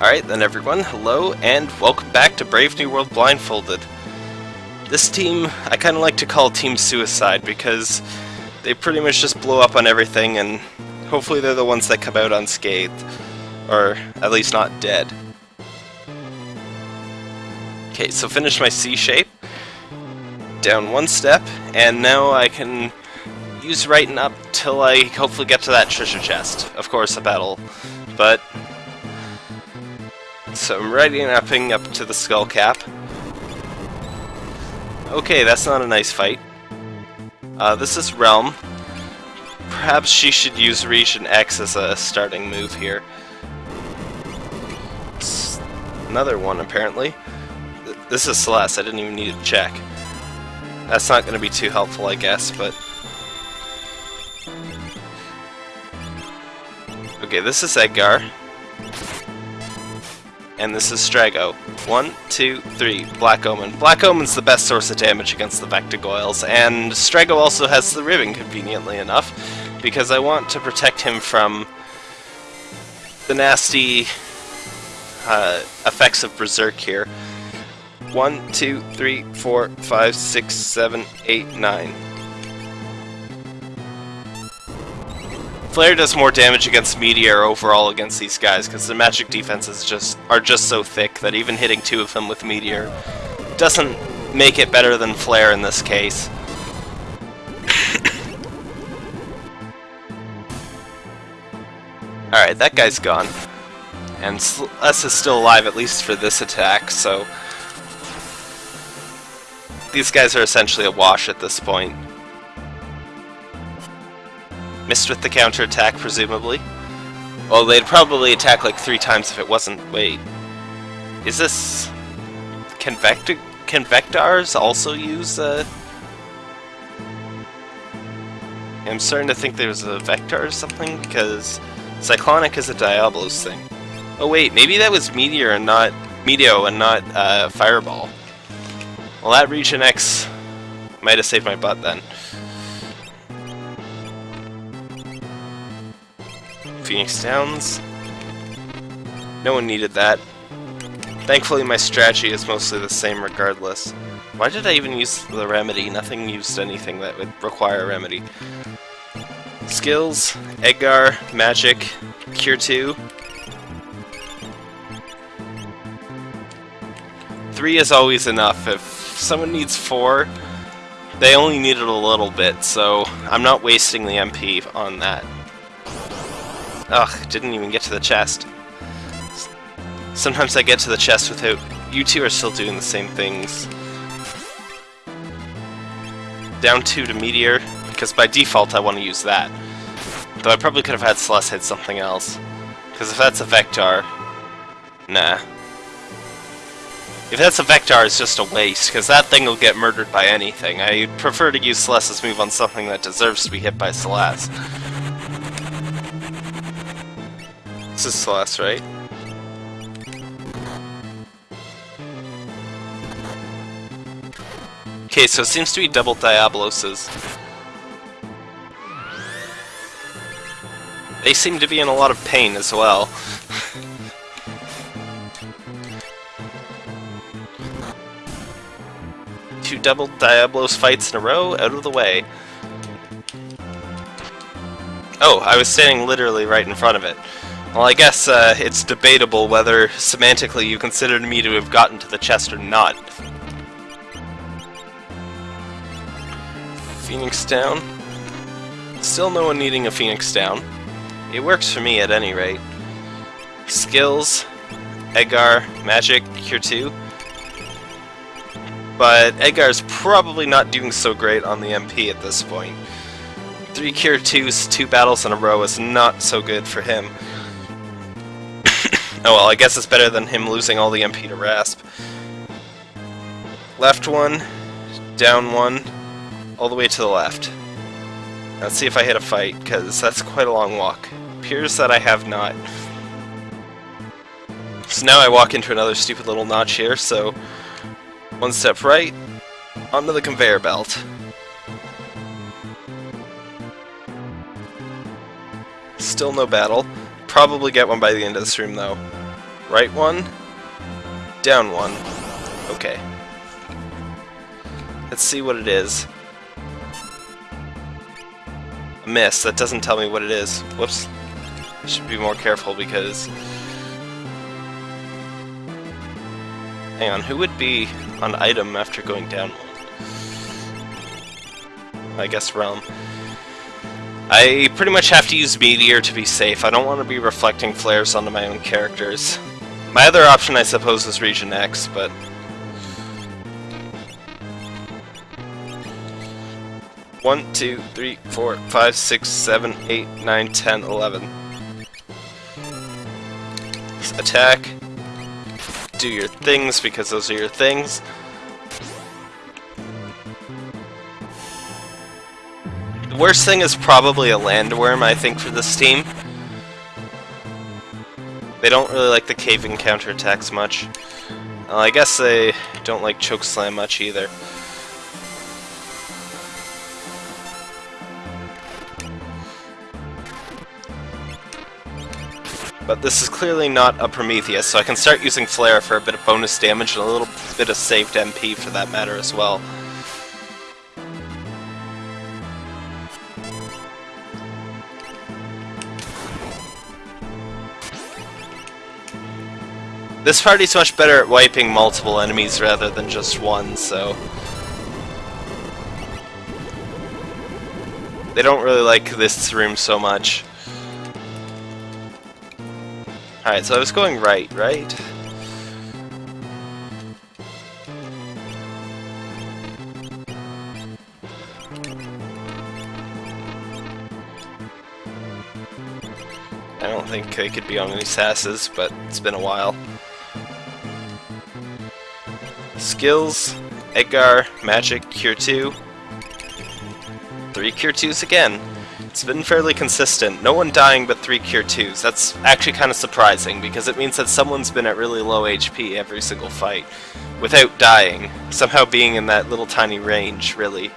Alright then everyone, hello and welcome back to Brave New World Blindfolded. This team, I kind of like to call Team Suicide because they pretty much just blow up on everything and hopefully they're the ones that come out unscathed. Or at least not dead. Okay, so finish my C shape. Down one step, and now I can use right and up till I hopefully get to that treasure chest. Of course, a battle, but so I'm righting upping up to the skull cap. Okay, that's not a nice fight. Uh, this is Relm. Perhaps she should use Region X as a starting move here. It's another one, apparently. This is Celes, I didn't even need to check. That's not going to be too helpful, I guess, but... Okay, this is Edgar and this is Strago. One, two, three, Black Omen. Black Omen's the best source of damage against the Vectagoyles, and Strago also has the ribbon, conveniently enough, because I want to protect him from the nasty uh, effects of Berserk here. One, two, three, four, five, six, seven, eight, nine. Flare does more damage against Meteor overall against these guys, because the magic defenses just are just so thick that even hitting two of them with Meteor doesn't make it better than Flare in this case. Alright, that guy's gone. And S is still alive, at least for this attack, so... These guys are essentially a wash at this point. Missed with the counterattack, presumably. Well, they'd probably attack like three times if it wasn't... Wait. Is this... Can, Vector... Can Vectaurs also use, uh... I'm starting to think there's a Vector or something, because Cyclonic is a Diablos thing. Oh wait, maybe that was Meteor and not... Meteo and not, uh, Fireball. Well, that Region X might have saved my butt then. Phoenix Downs. No one needed that. Thankfully my strategy is mostly the same regardless. Why did I even use the remedy? Nothing used anything that would require a remedy. Skills, Edgar, Magic, Cure 2. 3 is always enough. If someone needs 4, they only needed a little bit, so I'm not wasting the MP on that. Ugh, didn't even get to the chest. Sometimes I get to the chest without... You two are still doing the same things. Down 2 to Meteor, because by default I want to use that. Though I probably could have had Celes hit something else. Because if that's a Vector... Nah. If that's a Vector, it's just a waste, because that thing will get murdered by anything. I prefer to use Celes's move on something that deserves to be hit by Celes. This is Celes, right? Okay, so it seems to be double Diaboloses. They seem to be in a lot of pain as well. Two double Diablos fights in a row, out of the way. Oh, I was standing literally right in front of it. Well, I guess uh, it's debatable whether semantically you considered me to have gotten to the chest or not. Phoenix down. Still no one needing a Phoenix down. It works for me at any rate. Skills, Edgar, Magic, Cure 2. But Edgar's probably not doing so great on the MP at this point. Three Cure 2s, two battles in a row is not so good for him. Oh well, I guess it's better than him losing all the MP to Rasp. Left one, down one, all the way to the left. Let's see if I hit a fight, because that's quite a long walk. Appears that I have not. So now I walk into another stupid little notch here, so one step right, onto the conveyor belt. Still no battle. Probably get one by the end of the stream though. Right one. Down one. Okay. Let's see what it is. A miss. That doesn't tell me what it is. Whoops. I should be more careful because... Hang on, who would be on item after going down one? I guess Relm. I pretty much have to use Meteor to be safe. I don't want to be reflecting flares onto my own characters. My other option, I suppose, is Region X, but... One, two, three, four, five, six, seven, eight, nine, ten, eleven. Attack. Do your things, because those are your things. The worst thing is probably a landworm, I think, for this team. They don't really like the caving counterattacks much. Well, I guess they don't like choke slam much either. But this is clearly not a Prometheus, so I can start using Flare for a bit of bonus damage and a little bit of saved MP for that matter as well. This party's much better at wiping multiple enemies rather than just one, so... They don't really like this room so much. Alright, so I was going right, right? I don't think I could be on any sasses, but it's been a while. Skills, Edgar, Magic, Cure 2. Three Cure 2s again. It's been fairly consistent. No one dying but three Cure 2s. That's actually kind of surprising, because it means that someone's been at really low HP every single fight, without dying. Somehow being in that little tiny range, really.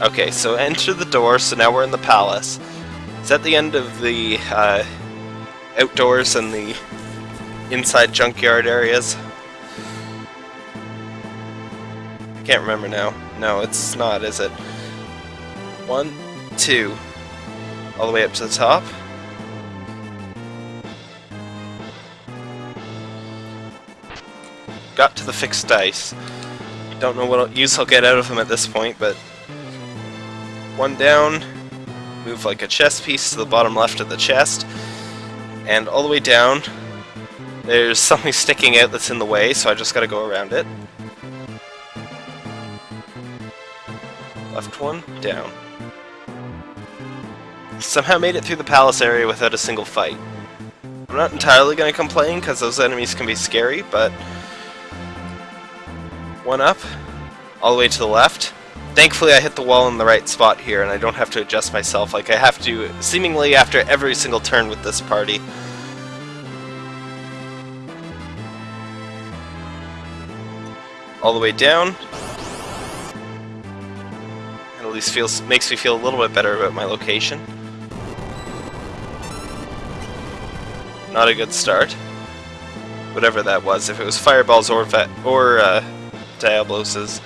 Okay, so enter the door, so now we're in the palace. It's at the end of the uh, outdoors and the inside junkyard areas. I can't remember now. No, it's not, is it? One, two. All the way up to the top. Got to the fixed dice. Don't know what use I'll get out of them at this point, but... One down. Move like a chess piece to the bottom left of the chest. And all the way down, there's something sticking out that's in the way, so I just gotta go around it. Left one, down. Somehow made it through the palace area without a single fight. I'm not entirely gonna complain, because those enemies can be scary, but... One up, all the way to the left. Thankfully I hit the wall in the right spot here, and I don't have to adjust myself like I have to seemingly after every single turn with this party. All the way down. And at least feels makes me feel a little bit better about my location. Not a good start. Whatever that was, if it was fireballs or or uh, Diabloses.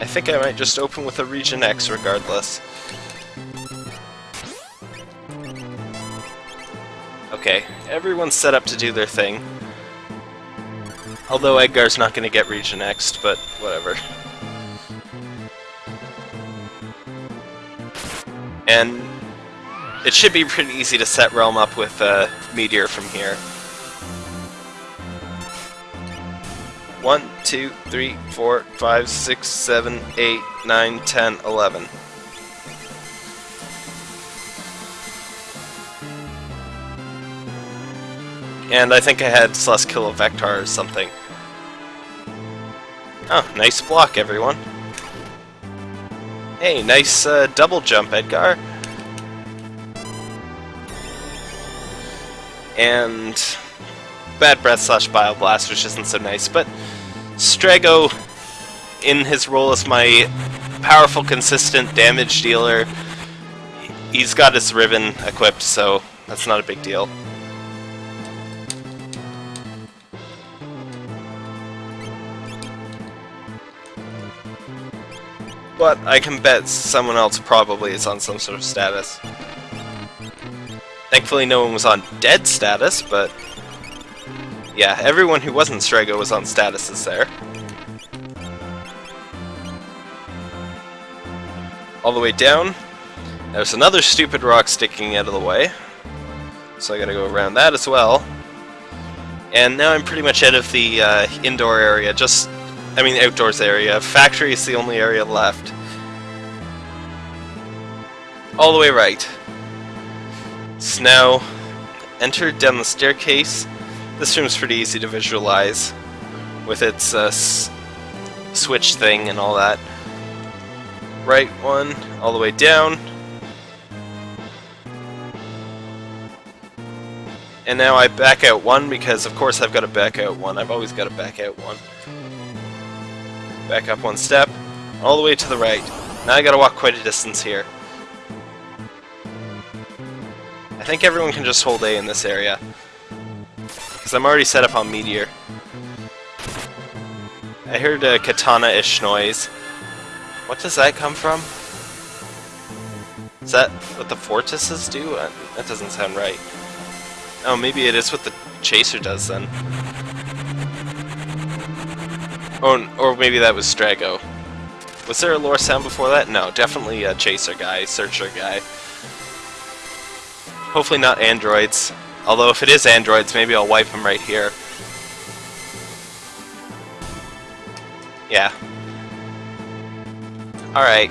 I think I might just open with a Region X regardless. Okay, everyone's set up to do their thing. Although Edgar's not going to get Region next, but whatever. And it should be pretty easy to set Relm up with uh, Meteor from here. One, two, three, four, five, six, seven, eight, nine, ten, eleven. And I think I had Celes kill a Vector or something. Oh, nice block, everyone. Hey, nice uh, double jump, Edgar. And Bad Breath slash Bioblast, which isn't so nice, but Strago, in his role as my powerful, consistent damage dealer. He's got his ribbon equipped, so that's not a big deal. But I can bet someone else probably is on some sort of status. Thankfully no one was on dead status, but... Yeah, everyone who wasn't Strago was on statuses there. All the way down, there's another stupid rock sticking out of the way. So I gotta go around that as well. And now I'm pretty much out of the uh, indoor area, just I mean outdoors area. Factory is the only area left. All the way right. Snow. enter down the staircase. This room's pretty easy to visualize with its uh, switch thing and all that. Right one, all the way down. And now I back out one because of course I've got to back out one. I've always got to back out one. Back up one step, all the way to the right. Now I gotta walk quite a distance here. I think everyone can just hold A in this area. Because I'm already set up on Meteor. I heard a katana-ish noise. What does that come from? Is that what the Fortises do? Uh, that doesn't sound right. Oh, maybe it is what the Chaser does then. Oh, or maybe that was Strago. Was there a lore sound before that? No, definitely a chaser guy, searcher guy. Hopefully not androids. Although if it is androids, maybe I'll wipe them right here. Yeah. Alright.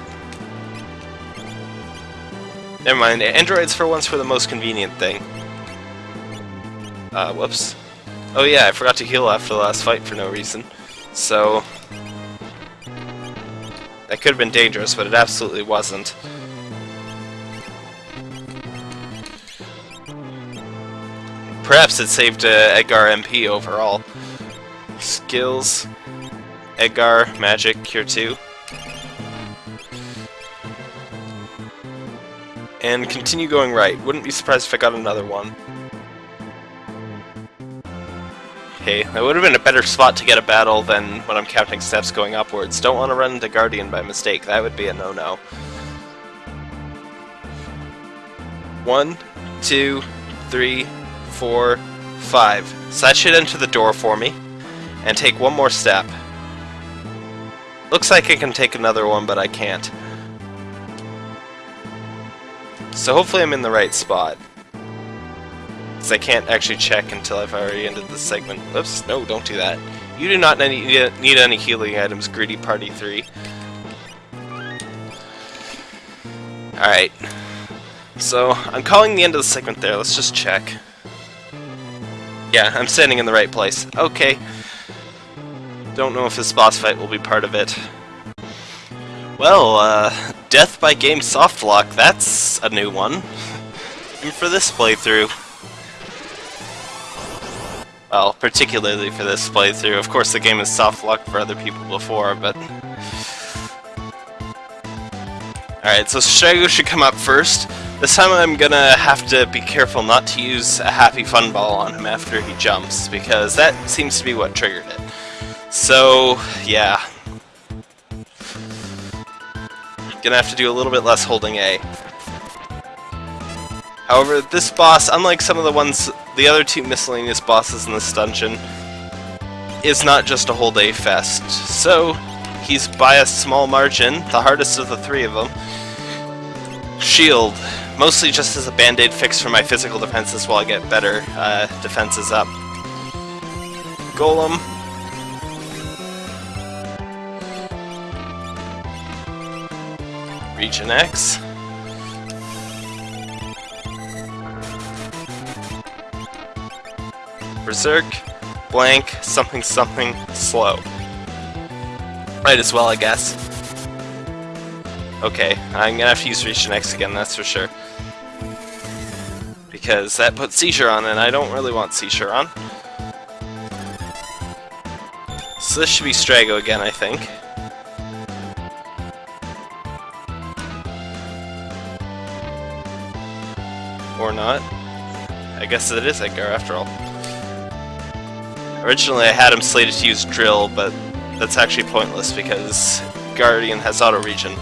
Never mind, androids for once were the most convenient thing. Uh, whoops. Oh yeah, I forgot to heal after the last fight for no reason. So... That could have been dangerous, but it absolutely wasn't. Perhaps it saved uh, Edgar MP overall. Skills, Edgar, Magic, Cure 2. And continue going right. Wouldn't be surprised if I got another one. Okay. Would have been a better spot to get a battle than when I'm counting steps going upwards. Don't want to run into Guardian by mistake. That would be a no-no. One, two, three, four, five. So that should enter the door for me. And take one more step. Looks like I can take another one, but I can't. So hopefully I'm in the right spot. Because I can't actually check until I've already ended the segment. Oops, no, don't do that. You do not need, need any healing items, Greedy Party 3. Alright. So, I'm calling the end of the segment there. Let's just check. Yeah, I'm standing in the right place. Okay. Don't know if this boss fight will be part of it. Well, uh, Death by Game Softlock, that's a new one. And for this playthrough. Well, particularly for this playthrough. Of course, the game is soft luck for other people before, but... Alright, so Strago should come up first. This time I'm gonna have to be careful not to use a Happy Fun Ball on him after he jumps, because that seems to be what triggered it. So, yeah. Gonna have to do a little bit less holding A. However, this boss, unlike some of the ones, the other two miscellaneous bosses in this dungeon, is not just a whole day fest. So, he's by a small margin, the hardest of the three of them. Shield, mostly just as a band-aid fix for my physical defenses while I get better uh, defenses up. Golem. Region X. berserk, blank, something something, slow. Might as well, I guess. Okay, I'm gonna have to use Region X again, that's for sure. Because that puts Seizure on, and I don't really want Seizure on. So this should be Strago again, I think. Or not. I guess it is Edgar after all. Originally I had him slated to use Drill, but that's actually pointless because Guardian has auto-regen.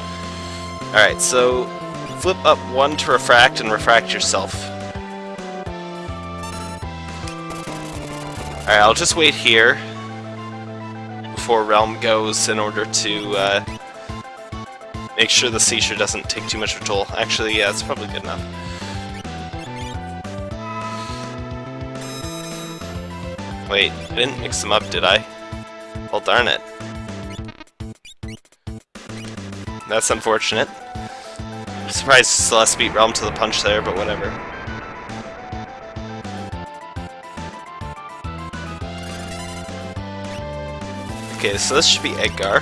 Alright, so flip up one to refract and refract yourself. Alright, I'll just wait here before Relm goes in order to uh, make sure the seizure doesn't take too much of a toll. Actually, yeah, it's probably good enough. Wait, I didn't mix them up, did I? Well, darn it. That's unfortunate. I'm surprised Celes beat Relm to the punch there, but whatever. Okay, so this should be Edgar.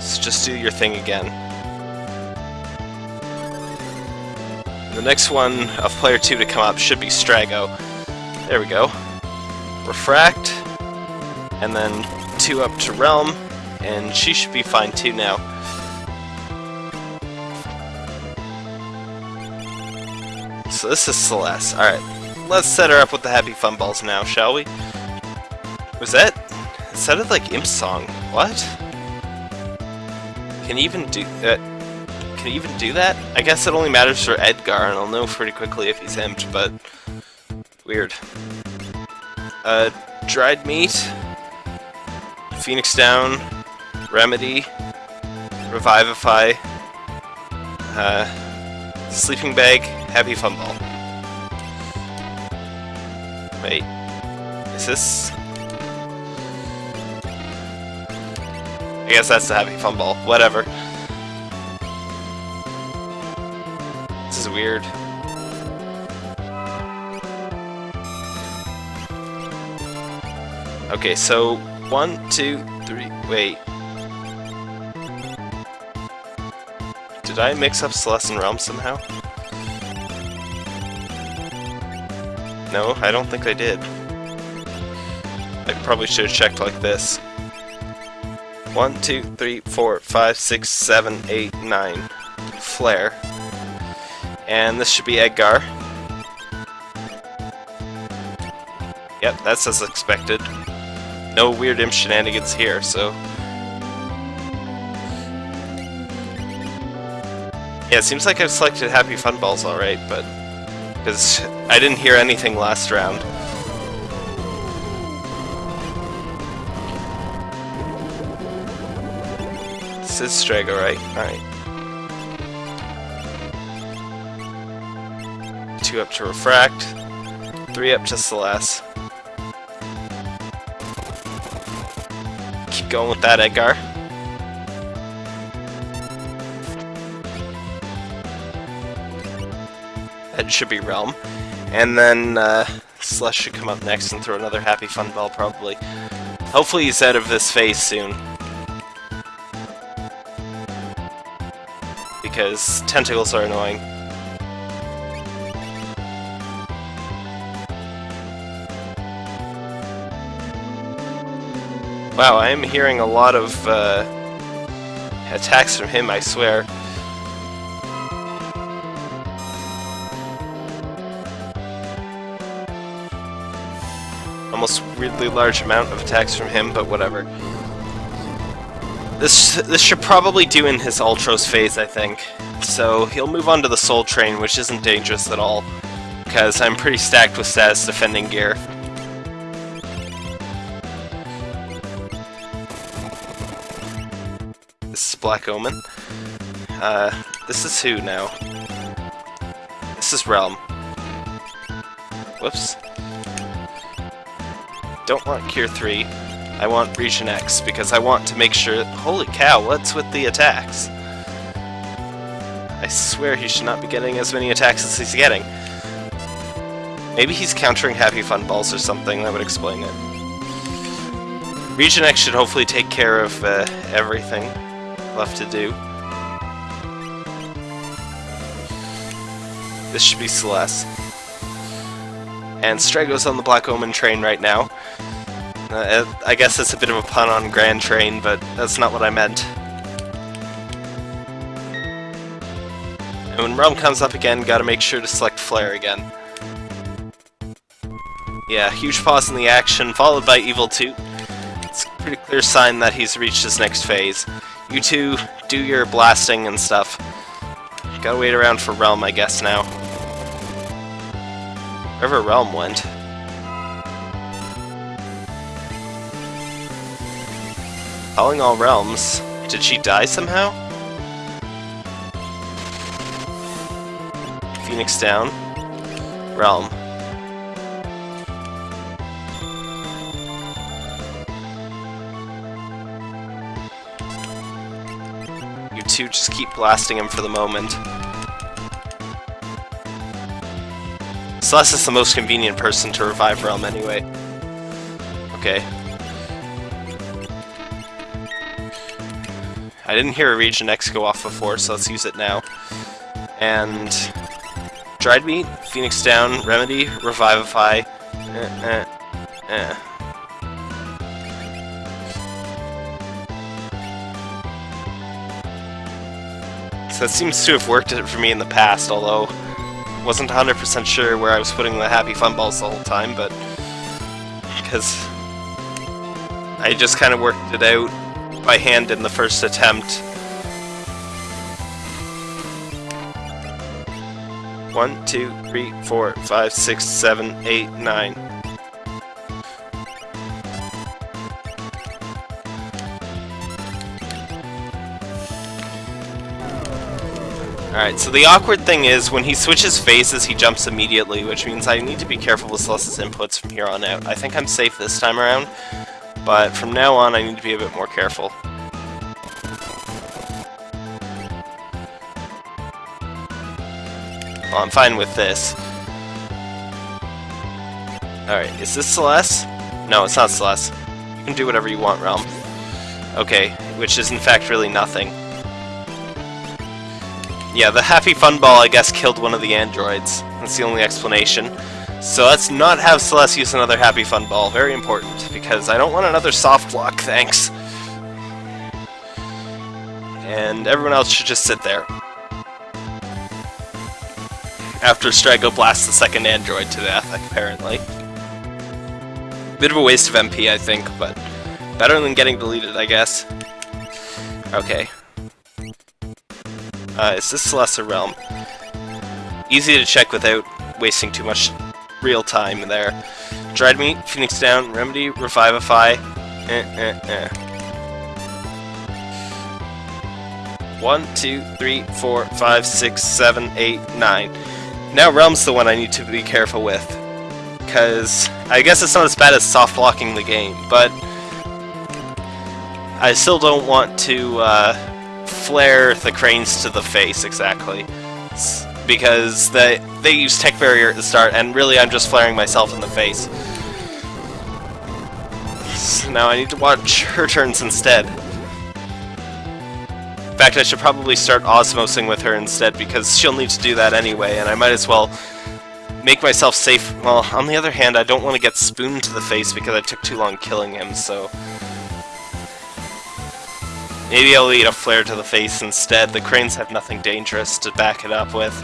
So just do your thing again. The next one of player 2 to come up should be Strago. There we go. Refract, and then 2 up to Relm, and she should be fine too now. So this is Celes. Alright, let's set her up with the Happy Fun Balls now, shall we? Was that... It sounded like Imp Song. What? Can you even do that? Can you even do that? I guess it only matters for Edgar, and I'll know pretty quickly if he's imped, but... Weird. Uh, dried meat, Phoenix Down, Remedy, Revivify, uh, Sleeping Bag, Happy Fun Ball. Wait, is this... I guess that's the Happy Fun Ball, whatever. This is weird. Okay, so one, two, three, wait. Did I mix up Celes and Relm somehow? No, I don't think I did. I probably should have checked like this. One, two, three, four, five, six, seven, eight, nine. Flare. And this should be Edgar. Yep, that's as expected no weird imp shenanigans here, so... Yeah, it seems like I've selected Happy Fun Balls alright, but... Because I didn't hear anything last round. This is Strago, right? Alright. Two up to Refract, three up to Celes. Going with that, Edgar. That should be Relm. And then uh, Celes should come up next and throw another Happy Fun Ball, probably. Hopefully he's out of this phase soon. Because tentacles are annoying. Wow, I am hearing a lot of uh, attacks from him, I swear. Almost weirdly large amount of attacks from him, but whatever. This this should probably do in his Ultros phase, I think. So he'll move on to the Soul Train, which isn't dangerous at all, because I'm pretty stacked with status defending gear. Black Omen. Uh, this is who now? This is Relm. Whoops. Don't want Cure 3. I want Region X, because I want to make sure... Holy cow, what's with the attacks? I swear he should not be getting as many attacks as he's getting. Maybe he's countering Happy Fun Balls or something, that would explain it. Region X should hopefully take care of uh, everything left to do. This should be Celes. And Strago's on the Black Omen train right now. Uh, I guess that's a bit of a pun on Grand Train, but that's not what I meant. And when Relm comes up again, gotta make sure to select Flare again. Yeah, huge pause in the action, followed by Evil 2. It's a pretty clear sign that he's reached his next phase. You two, do your blasting and stuff. Gotta wait around for Relm, I guess, now. Wherever Relm went. Calling all realms. Did she die somehow? Phoenix down. Relm. Two just keep blasting him for the moment. Celes is the most convenient person to revive Relm anyway. Okay. I didn't hear a Region X go off before, so let's use it now. And... Dried Meat, Phoenix Down, Remedy, Revivify, that seems to have worked for me in the past, although wasn't 100% sure where I was putting the Happy Fun Balls the whole time, but... Because... I just kind of worked it out by hand in the first attempt. One, two, three, four, five, six, seven, eight, nine. Alright, so the awkward thing is, when he switches phases, he jumps immediately, which means I need to be careful with Celes's inputs from here on out. I think I'm safe this time around, but from now on I need to be a bit more careful. Well, I'm fine with this. Alright, is this Celes? No, it's not Celes. You can do whatever you want, Relm. Okay, which is in fact really nothing. Yeah, the Happy Fun Ball, I guess, killed one of the androids. That's the only explanation. So let's not have Celes use another Happy Fun Ball. Very important, because I don't want another soft lock, thanks. And everyone else should just sit there. After Strago blasts the second android to death, apparently. Bit of a waste of MP, I think, but better than getting deleted, I guess. Okay, uh, is this Celes Relm? Easy to check without wasting too much real time there. Dried Meat, Phoenix Down, Remedy, Revivify, eh, eh, eh. One, two, three, four, five, six, seven, eight, nine. Now Relm's the one I need to be careful with. Because I guess it's not as bad as soft blocking the game, but I still don't want to uh, flare the cranes to the face, exactly. Because they, they use Tech Barrier at the start, and really I'm just flaring myself in the face. So now I need to watch her turns instead. In fact, I should probably start osmosing with her instead, because she'll need to do that anyway, and I might as well make myself safe. Well, on the other hand, I don't want to get spooned to the face because I took too long killing him, so... Maybe I'll eat a flare to the face instead. The cranes have nothing dangerous to back it up with.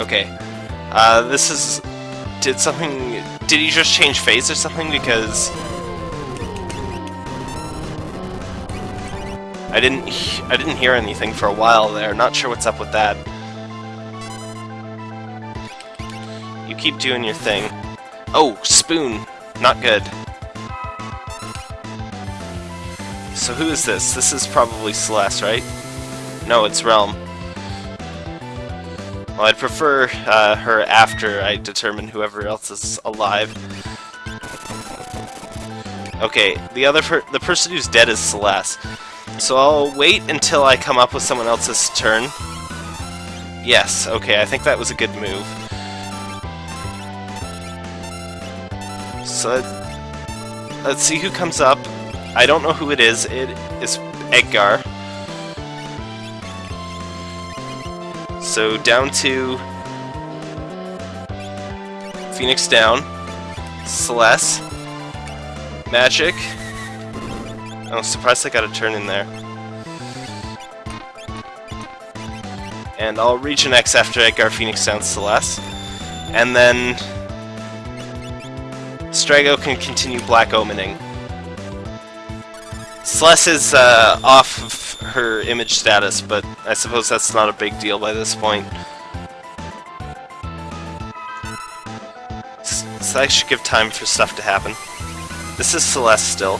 Okay. Uh, this is... Did something... Did he just change phase or something? Because... I didn't... I didn't hear anything for a while there. Not sure what's up with that. Keep doing your thing. Oh, spoon! Not good. So who is this? This is probably Celes, right? No, it's Relm. Well, I'd prefer uh, her after I determine whoever else is alive. Okay, the other per the person who's dead is Celes. So I'll wait until I come up with someone else's turn. Yes, okay, I think that was a good move. So let's see who comes up. I don't know who it is. It is Edgar. So down to Phoenix down, Celes, Magic. I'm surprised I got a turn in there. And I'll region X after Edgar Phoenix down Celes. And then Strago can continue Black Omening. Celes is uh, off of her image status, but I suppose that's not a big deal by this point. So I should give time for stuff to happen. This is Celes still.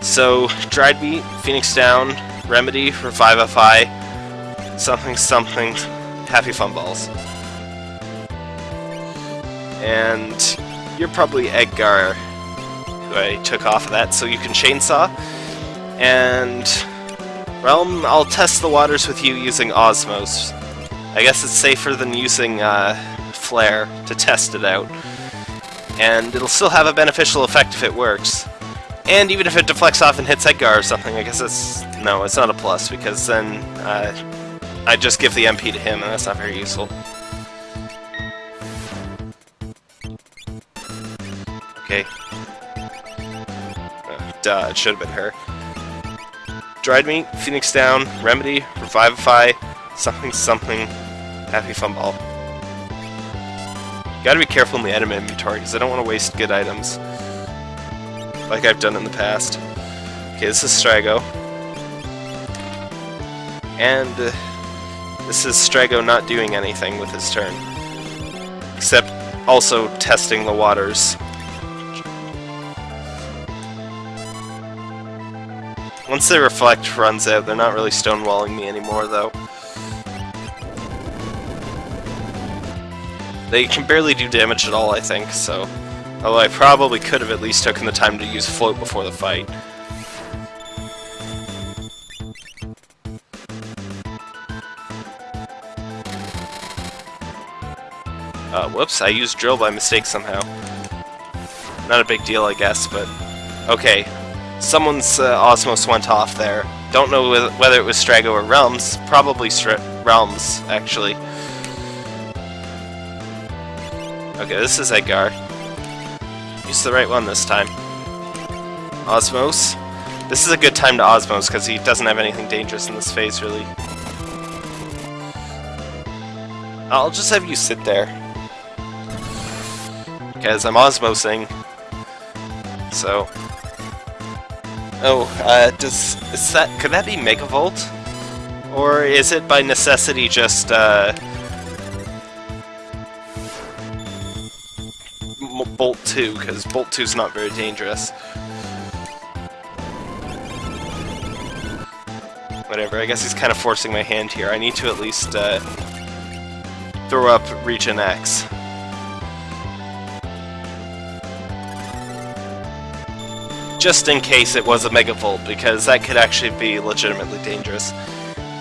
So, Dried Meat, Phoenix Down, Remedy, Revivify, something something, Happy Fun Balls. And you're probably Edgar, who I took off of that, so you can Chainsaw. And Relm, I'll test the waters with you using Osmos. I guess it's safer than using uh, Flare to test it out. And it'll still have a beneficial effect if it works. And even if it deflects off and hits Edgar or something, I guess it's... No, it's not a plus, because then uh, I just give the MP to him, and that's not very useful. Okay. Uh, duh, it should have been her. Dried Meat, Phoenix Down, Remedy, Revivify, something something, Happy Fun Ball. Gotta be careful in the item inventory, because I don't want to waste good items. Like I've done in the past. Okay, this is Strago. And uh, this is Strago not doing anything with his turn. Except also testing the waters. Once the reflect runs out, they're not really stonewalling me anymore, though. They can barely do damage at all, I think, so... Although I probably could have at least taken the time to use Float before the fight. Uh, whoops, I used Drill by mistake somehow. Not a big deal, I guess, but... Okay, Someone's uh, Osmos went off there. Don't know whether it was Strago or Relm's. Probably Relm's, actually. Okay, this is Edgar. Use the right one this time. Osmos. This is a good time to Osmos, because he doesn't have anything dangerous in this phase, really. I'll just have you sit there. Because I'm Osmosing. So, Oh, uh, does is that could that be Megavolt? Or is it by necessity just uh Bolt 2, because Bolt 2 is not very dangerous. Whatever, I guess he's kind of forcing my hand here. I need to at least uh, throw up Region X. just in case it was a Megavolt, because that could actually be legitimately dangerous.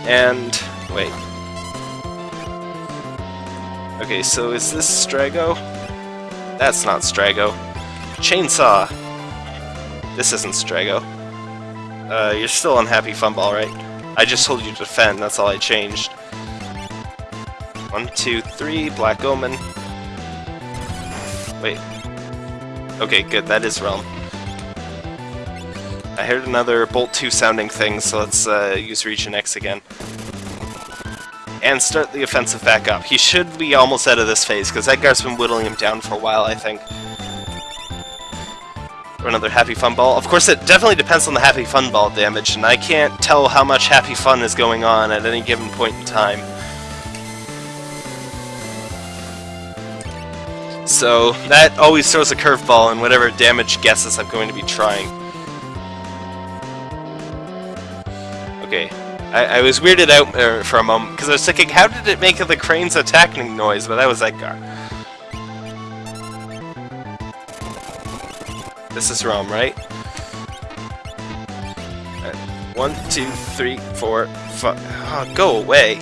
And... wait. Okay, so is this Strago? That's not Strago. Chainsaw! This isn't Strago. Uh, you're still unhappy Funball, right? I just told you to defend, that's all I changed. One, two, three, Black Omen. Wait. Okay, good, that is Relm. I heard another Bolt 2 sounding thing, so let's uh, use Region X again. And start the offensive back up. He should be almost out of this phase, because Edgar's been whittling him down for a while, I think. Or another Happy Fun Ball. Of course, it definitely depends on the Happy Fun Ball damage, and I can't tell how much Happy Fun is going on at any given point in time. So, that always throws a curveball in whatever damage guesses I'm going to be trying. Okay. I, I was weirded out uh, for a moment, because I was thinking, how did it make the crane's attacking noise? But that was Edgar. This is Rom, right? right? One, two, three, four, five. Oh, go away.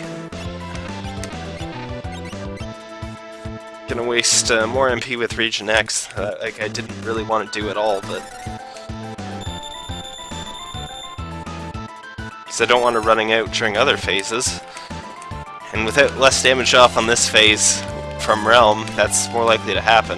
Gonna waste uh, more MP with Region X. Uh, like I didn't really want to do at all, but because I don't want to running out during other phases. And without less damage off on this phase from Relm, that's more likely to happen.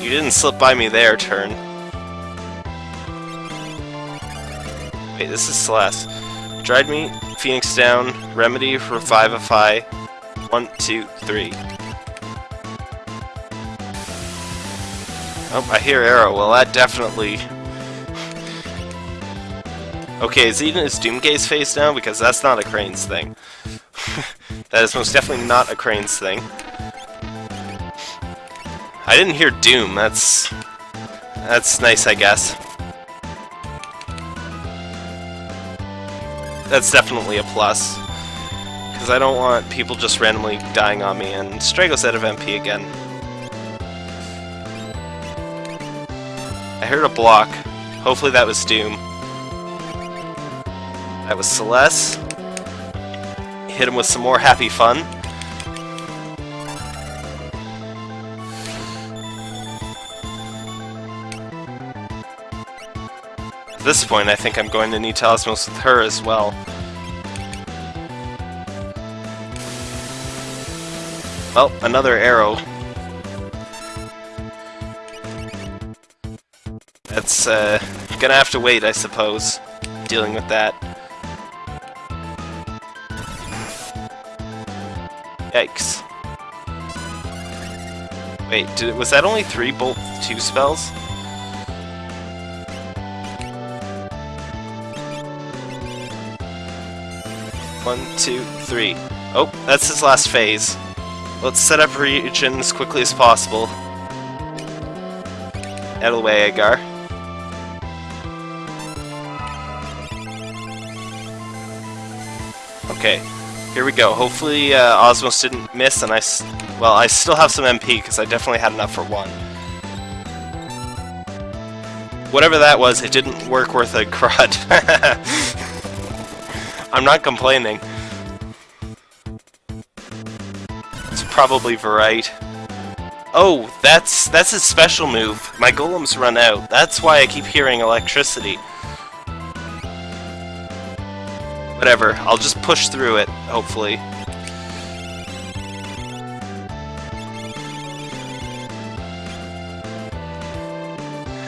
You didn't slip by me there, turn. Wait, this is Celes. Dried meat, Phoenix down, Remedy, for 5FI. One, two, three. Oh, I hear arrow. Well, that definitely... okay, is Eden is Doomgaze face now? Because that's not a Crane's thing. that is most definitely not a Crane's thing. I didn't hear Doom. That's... That's nice, I guess. That's definitely a plus. Because I don't want people just randomly dying on me, and Strago's out of MP again. I heard a block. Hopefully that was Doom. That was Celes. Hit him with some more happy fun. At this point, I think I'm going to need Talismos with her as well. Well, another arrow. That's, uh, gonna have to wait, I suppose, dealing with that. Yikes. Wait, did, was that only three bolt two spells? One, two, three. Oh, that's his last phase. Let's set up regen as quickly as possible. Out of the way, Edgar. Okay, here we go. Hopefully uh, Osmose didn't miss, and I, well, I still have some MP because I definitely had enough for one. Whatever that was, it didn't work worth a crud. I'm not complaining. It's probably Verite. Oh, that's that's his special move. My golems run out. That's why I keep hearing electricity. Whatever, I'll just push through it, hopefully.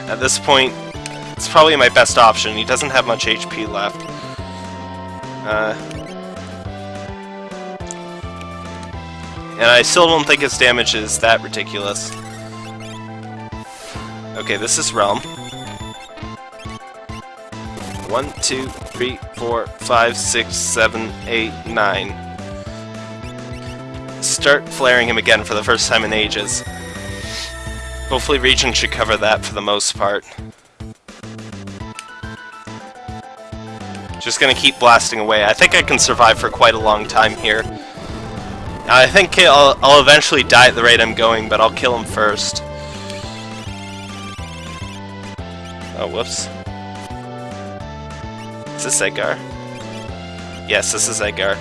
At this point, it's probably my best option. He doesn't have much HP left. Uh, and I still don't think his damage is that ridiculous. Okay, this is Relm. One, two, three, four, five, six, seven, eight, nine. Start flaring him again for the first time in ages. Hopefully Regen should cover that for the most part. Just gonna keep blasting away. I think I can survive for quite a long time here. I think I'll, I'll eventually die at the rate I'm going, but I'll kill him first. Oh, whoops. Is this Edgar? Yes, this is Edgar.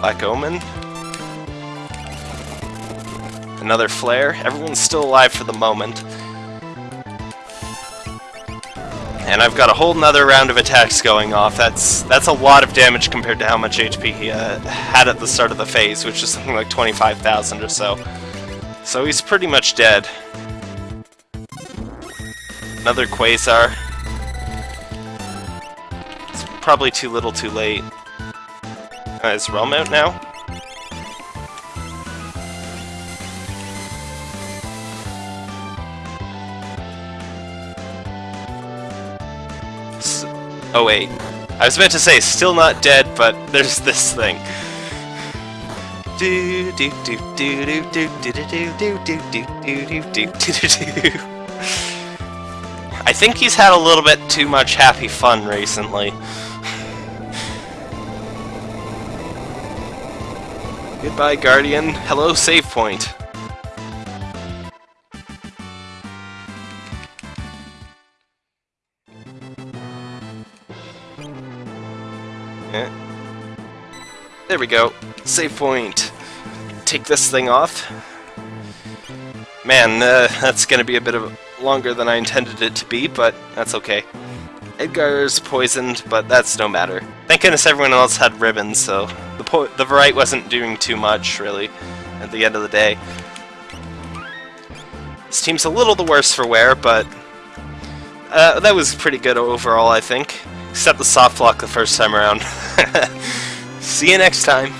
Black Omen. Another flare. Everyone's still alive for the moment. And I've got a whole nother round of attacks going off. That's that's a lot of damage compared to how much HP he uh, had at the start of the phase, which is something like 25,000 or so. So he's pretty much dead. Another Quasar. It's probably too little too late. Uh, is Relm out now? Oh wait, I was about to say still not dead, but there's this thing. Do do do do do do do do do do do do do do do I think he's had a little bit too much happy fun recently. Goodbye, Guardian. Hello, save point. There we go. Save point. Take this thing off. Man, uh, that's gonna be a bit of longer than I intended it to be, but that's okay. Edgar's poisoned, but that's no matter. Thank goodness everyone else had ribbons, so the po the right wasn't doing too much, really, at the end of the day. This team's a little the worse for wear, but uh, that was pretty good overall, I think. Except the soft lock the first time around. See you next time.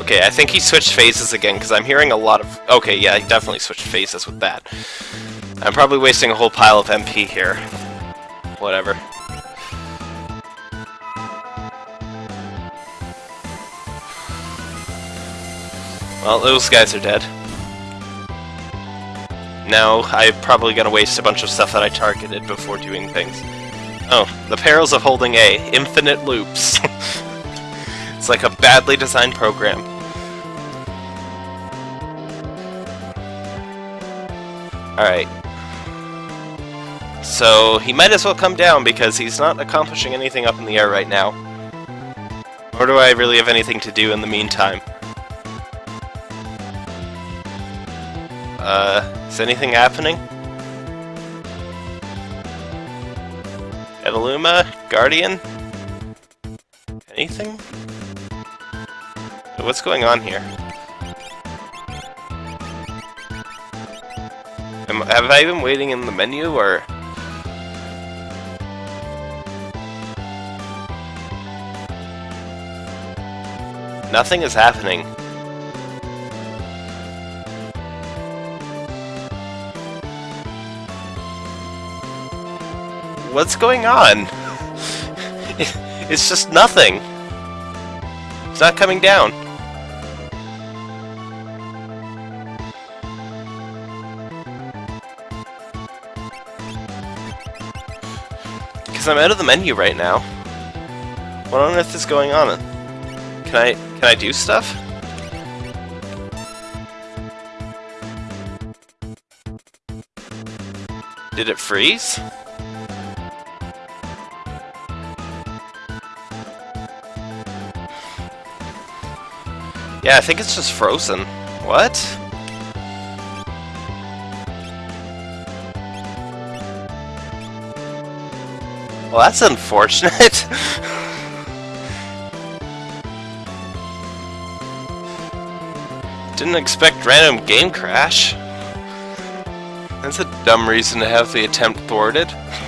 Okay, I think he switched phases again, because I'm hearing a lot of... Okay, yeah, he definitely switched phases with that. I'm probably wasting a whole pile of MP here. Whatever. Well, those guys are dead. Now, I'm probably gonna waste a bunch of stuff that I targeted before doing things. Oh, the perils of holding A. Infinite loops. it's like a badly designed program. Alright. So, he might as well come down because he's not accomplishing anything up in the air right now. Or do I really have anything to do in the meantime? Uh, is anything happening? Evoluma? Guardian? Anything? What's going on here? Am, have I been waiting in the menu, or...? Nothing is happening. What's going on? It's just nothing. It's not coming down. Because I'm out of the menu right now. What on earth is going on? Can I can I do stuff? Did it freeze? Yeah, I think it's just frozen. What? Well, that's unfortunate. Didn't expect random game crash. That's a dumb reason to have the attempt thwarted.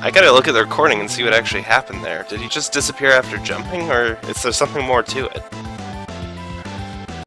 I gotta look at the recording and see what actually happened there. Did he just disappear after jumping, or is there something more to it?